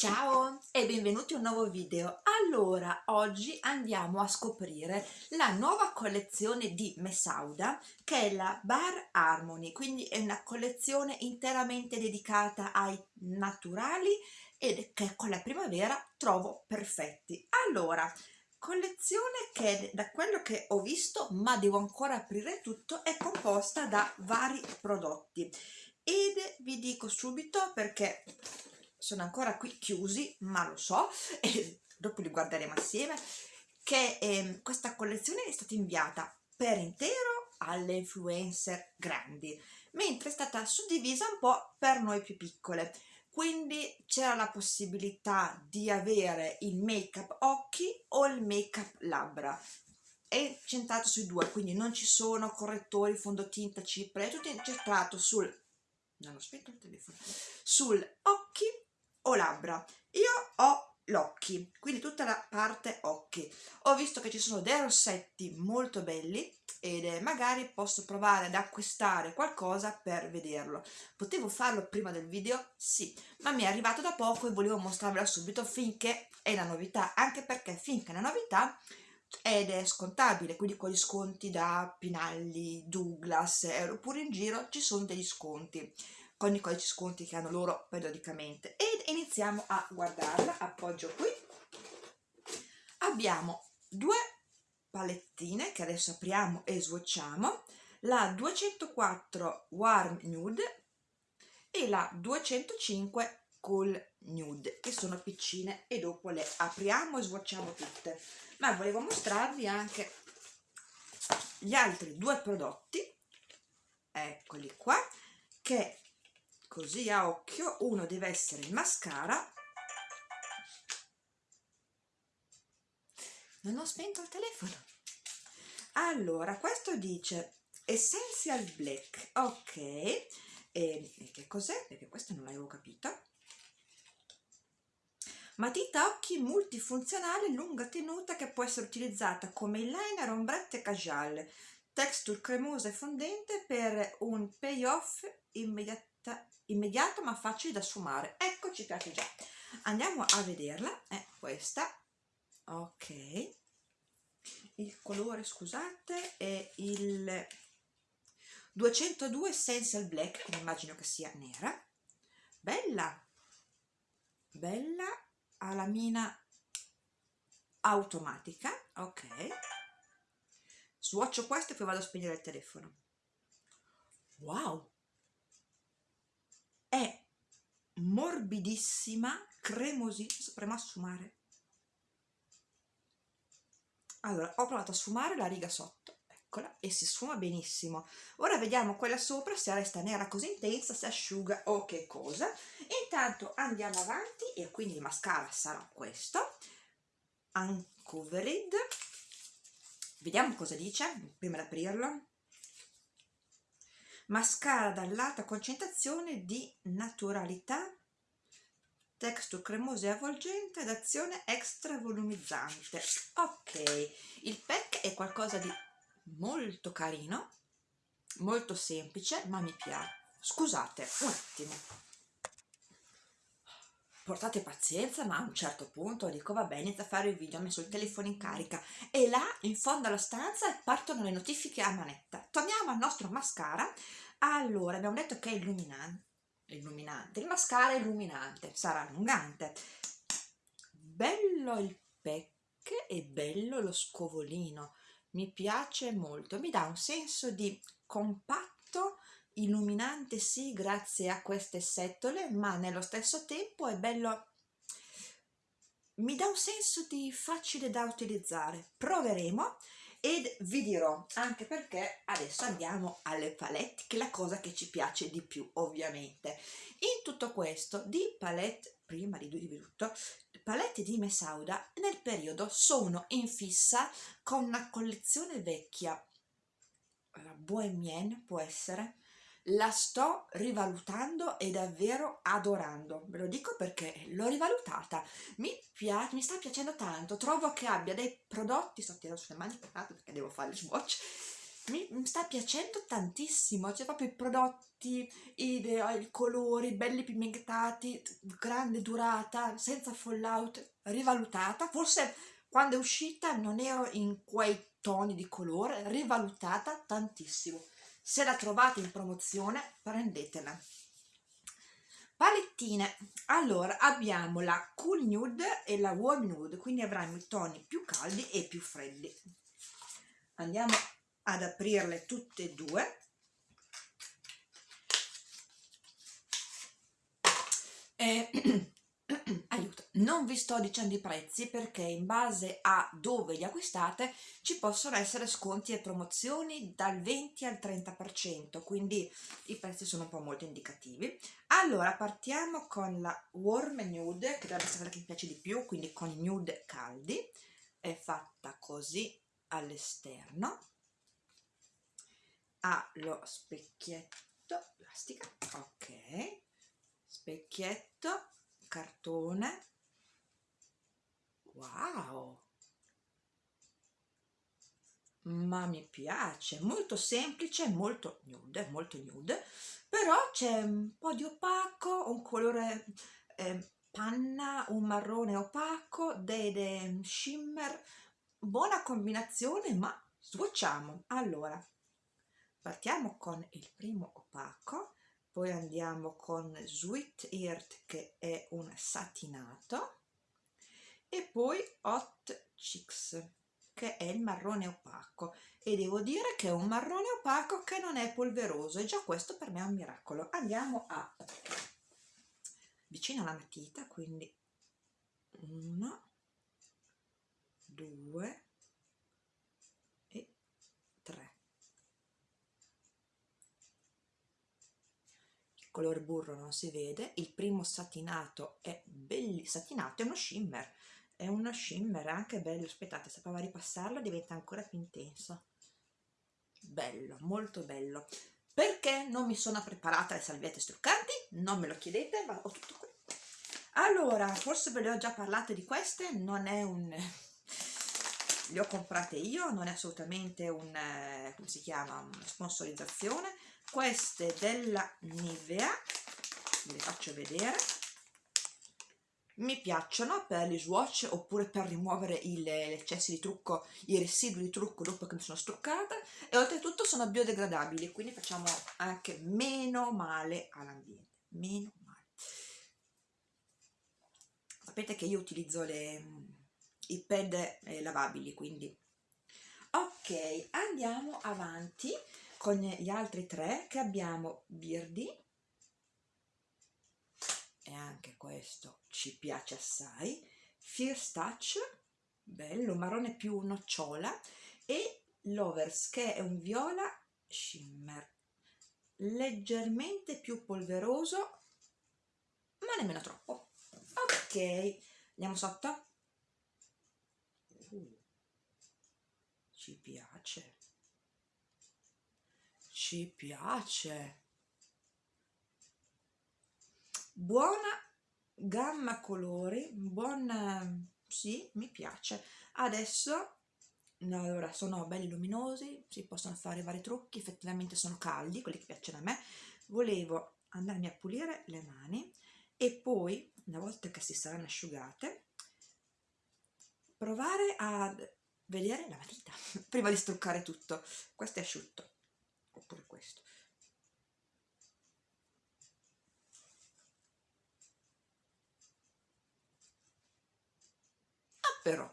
Ciao e benvenuti a un nuovo video. Allora, oggi andiamo a scoprire la nuova collezione di Mesauda che è la Bar Harmony, quindi è una collezione interamente dedicata ai naturali e che con la primavera trovo perfetti. Allora, collezione che da quello che ho visto, ma devo ancora aprire tutto, è composta da vari prodotti ed vi dico subito perché sono ancora qui chiusi, ma lo so, e dopo li guarderemo assieme, che eh, questa collezione è stata inviata per intero alle influencer grandi, mentre è stata suddivisa un po' per noi più piccole. Quindi c'era la possibilità di avere il make up occhi o il make up labbra. È centrato sui due, quindi non ci sono correttori, fondotinta, cipria, è tutto incentrato sul non ho spento il telefono sul occhi o labbra. Io ho l'occhi quindi tutta la parte occhi. Ho visto che ci sono dei rossetti molto belli ed magari posso provare ad acquistare qualcosa per vederlo. Potevo farlo prima del video? sì ma mi è arrivato da poco e volevo mostrarvela subito finché è la novità anche perché finché è una novità ed è scontabile, quindi con gli sconti da Pinalli, Douglas, oppure in giro ci sono degli sconti con i codici sconti che hanno loro periodicamente. Ed iniziamo a guardarla, appoggio qui. Abbiamo due palettine che adesso apriamo e swatchiamo la 204 Warm Nude e la 205 Cool Nude che sono piccine. E dopo le apriamo e swatchiamo tutte. Ma volevo mostrarvi anche gli altri due prodotti. Eccoli qua che così a occhio uno deve essere il mascara. Non ho spento il telefono. Allora questo dice essential black. Ok. E, che cos'è? Perché questo non l'avevo capito. Matita occhi multifunzionale lunga tenuta che può essere utilizzata come eyeliner, ombretto e casual texture cremosa e fondente per un payoff immediato immediato ma facile da sfumare. Ecco ci piace già. Andiamo a vederla. È questa. Ok. Il colore scusate è il 202 essential black che immagino che sia nera. Bella. Bella. Ha la mina automatica. Ok. Swatcho questo e poi vado a spegnere il telefono. Wow è morbidissima, cremosissima, sapremo a sfumare. Allora, ho provato a sfumare la riga sotto, eccola, e si sfuma benissimo. Ora vediamo quella sopra, se resta nera così intensa, se asciuga o che cosa. intanto andiamo avanti, e quindi il mascara sarà questo, Uncovered. Vediamo cosa dice, prima di aprirlo mascara dall'alta concentrazione di naturalità texture cremosa e avvolgente ed azione extra volumizzante ok il pack è qualcosa di molto carino molto semplice ma mi piace. Scusate un attimo portate pazienza ma a un certo punto dico vabbè inizio a fare il video ho messo il telefono in carica e là in fondo alla stanza partono le notifiche a manetta. Torniamo al nostro mascara. Allora abbiamo detto che è illuminante illuminante. Il mascara è illuminante sarà allungante. Bello il pack e bello lo scovolino. Mi piace molto. Mi dà un senso di compatto illuminante sì grazie a queste setole ma nello stesso tempo è bello mi dà un senso di facile da utilizzare. Proveremo ed vi dirò anche perché adesso andiamo alle palette che è la cosa che ci piace di più ovviamente. In tutto questo di palette prima di tutto palette di Mesauda nel periodo sono in fissa con una collezione vecchia. La Bohemienne può essere la sto rivalutando e davvero adorando. Ve lo dico perché l'ho rivalutata. Mi, piace, mi sta piacendo tanto trovo che abbia dei prodotti sto tirando sulle mani perché devo fare il swatch mi, mi sta piacendo tantissimo, c'è proprio i prodotti, i, i colori belli pigmentati, grande durata, senza fallout, rivalutata, forse quando è uscita non ero in quei toni di colore, rivalutata tantissimo. Se la trovate in promozione prendetela. Palettine, allora abbiamo la Cool Nude e la Warm Nude, quindi avremo i toni più caldi e più freddi. Andiamo ad aprirle tutte e due. E non vi sto dicendo i prezzi perché in base a dove li acquistate ci possono essere sconti e promozioni dal 20 al 30%, quindi i prezzi sono un po' molto indicativi. Allora, partiamo con la Warm Nude, che dovrebbe essere quella che mi piace di più, quindi con nude caldi, è fatta così all'esterno, ha lo specchietto, plastica, ok, specchietto, cartone wow. Ma mi piace molto semplice molto nude molto nude però c'è un po' di opaco un colore eh, panna un marrone opaco dei shimmer. Buona combinazione ma swatchiamo allora partiamo con il primo opaco poi andiamo con Sweet Earth che è un satinato e poi Hot Chicks che è il marrone opaco. E devo dire che è un marrone opaco che non è polveroso e già questo per me è un miracolo. Andiamo a vicino alla matita quindi uno due color burro non si vede il primo satinato è bellissimo satinato è uno shimmer è uno shimmer anche bello aspettate se provo a ripassarlo diventa ancora più intenso bello molto bello. Perché non mi sono preparata le salviette struccanti? Non me lo chiedete ma ho tutto qui. Allora forse ve le ho già parlate di queste non è un le ho comprate io non è assolutamente un come si chiama una sponsorizzazione. Queste della Nivea ve le faccio vedere mi piacciono per gli swatch oppure per rimuovere gli eccessi di trucco, i residui di trucco dopo che mi sono struccata e oltretutto sono biodegradabili quindi facciamo anche meno male all'ambiente meno male. Sapete che io utilizzo le, i pad eh, lavabili quindi. Ok andiamo avanti con gli altri tre che abbiamo Birdi e anche questo ci piace assai. Fierce Touch bello, marrone più nocciola. E Lovers che è un viola shimmer. Leggermente più polveroso ma nemmeno troppo. Ok andiamo sotto. Uh, ci piace. Ci piace buona gamma colori buon sì mi piace. Adesso allora sono belli luminosi si possono fare vari trucchi effettivamente sono caldi quelli che piacciono a me. Volevo andarmi a pulire le mani e poi una volta che si saranno asciugate provare a vedere la matita prima di struccare tutto. Questo è asciutto oppure questo però.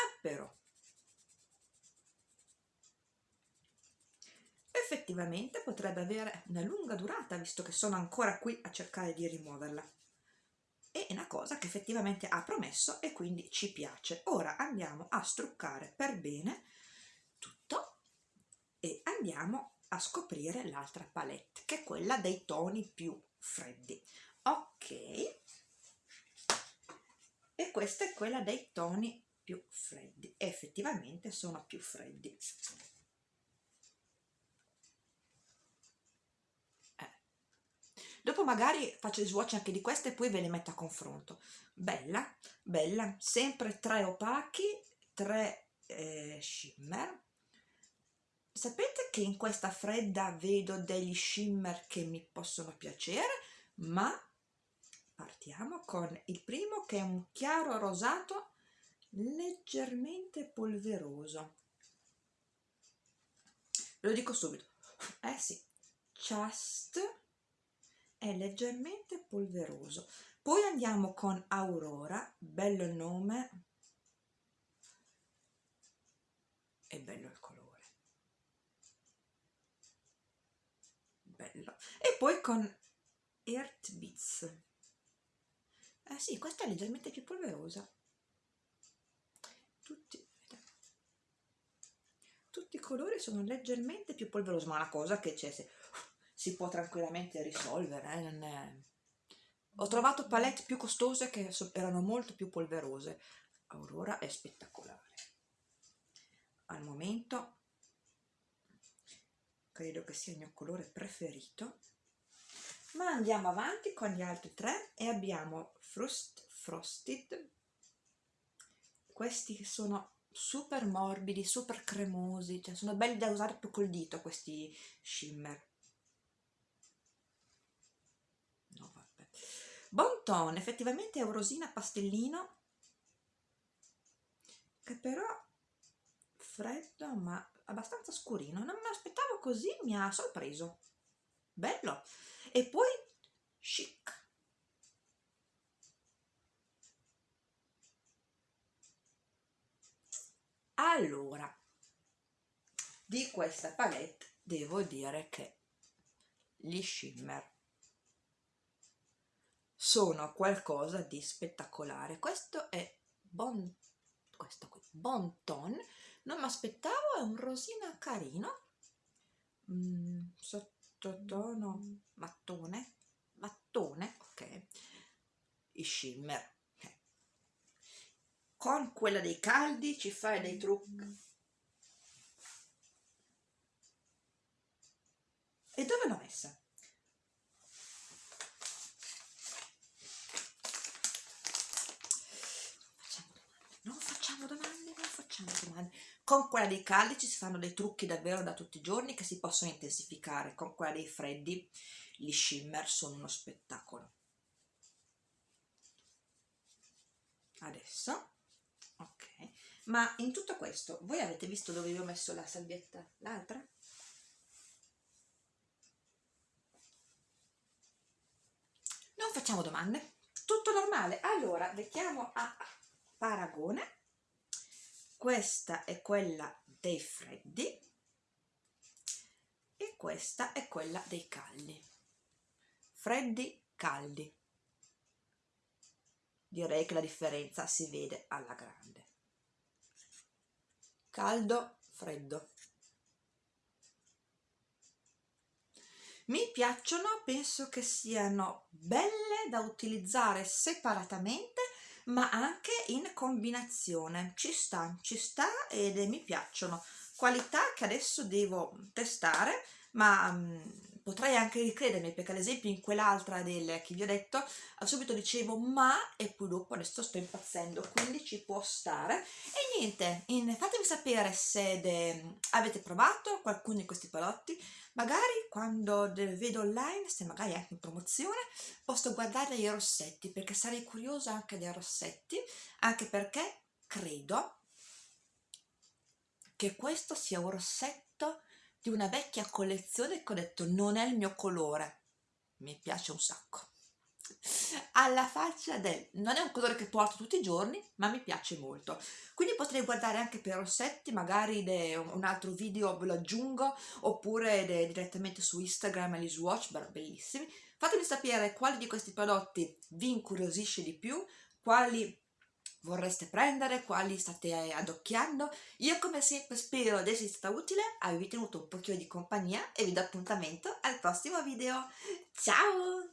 Ah però. Effettivamente potrebbe avere una lunga durata visto che sono ancora qui a cercare di rimuoverla. È una cosa che effettivamente ha promesso e quindi ci piace. Ora andiamo a struccare per bene e andiamo a scoprire l'altra palette che è quella dei toni più freddi. Ok e questa è quella dei toni più freddi effettivamente sono più freddi. Eh. dopo magari faccio il swatch anche di queste e poi ve le metto a confronto. Bella bella sempre tre opachi tre eh, shimmer. Sapete che in questa fredda vedo degli shimmer che mi possono piacere ma partiamo con il primo che è un chiaro rosato leggermente polveroso. Lo dico subito. Eh sì just è leggermente polveroso. Poi andiamo con Aurora bello il nome e bello il colore. Bello. E poi con Earth Eh sì questa è leggermente più polverosa. Tutti, tutti i colori sono leggermente più polverosi ma è una cosa che c'è si può tranquillamente risolvere eh? è... ho trovato palette più costose che erano molto più polverose. Aurora è spettacolare. Al momento credo che sia il mio colore preferito ma andiamo avanti con gli altri tre e abbiamo Frost Frosted questi sono super morbidi, super cremosi, cioè sono belli da usare più col dito questi shimmer. No, vabbè. Bon Ton, effettivamente è un rosina pastellino, che però freddo ma abbastanza scurino. Non me l'aspettavo così, mi ha sorpreso. Bello. E poi chic. Allora di questa palette devo dire che gli shimmer sono qualcosa di spettacolare. Questo è bon questo qui bon ton. Non mi aspettavo è un rosina carino. Mm, sottotono mattone mattone ok i shimmer con quella dei caldi ci fai dei trucchi e dove l'ho messa? non facciamo domande non facciamo domande con quella dei caldi ci si fanno dei trucchi davvero da tutti i giorni che si possono intensificare con quella dei freddi gli shimmer sono uno spettacolo. Adesso ok. Ma in tutto questo voi avete visto dove vi ho messo la salvietta? L'altra? non facciamo domande. Tutto normale. Allora mettiamo a paragone questa è quella dei freddi e questa è quella dei caldi. Freddi caldi. Direi che la differenza si vede alla grande. Caldo freddo. Mi piacciono penso che siano belle da utilizzare separatamente ma anche in combinazione. Ci sta ci sta ed mi piacciono. Qualità che adesso devo testare ma um, potrei anche ricredermi perché ad esempio in quell'altra del che vi ho detto subito dicevo ma e poi dopo adesso sto impazzendo quindi ci può stare. E niente in, fatemi sapere se de, avete provato qualcuno di questi prodotti. Magari quando vedo online se magari anche in promozione posso guardare i rossetti perché sarei curiosa anche dei rossetti anche perché credo che questo sia un rossetto di una vecchia collezione che ho detto non è il mio colore mi piace un sacco. Alla faccia del non è un colore che porto tutti i giorni ma mi piace molto. Quindi potrei guardare anche per rossetti magari un altro video ve lo aggiungo oppure direttamente su Instagram e Swatch bellissimi. Fatemi sapere quali di questi prodotti vi incuriosisce di più quali vorreste prendere, quali state adocchiando. Io come sempre spero di essere stata utile, avervi tenuto un pochino di compagnia e vi do appuntamento al prossimo video. Ciao!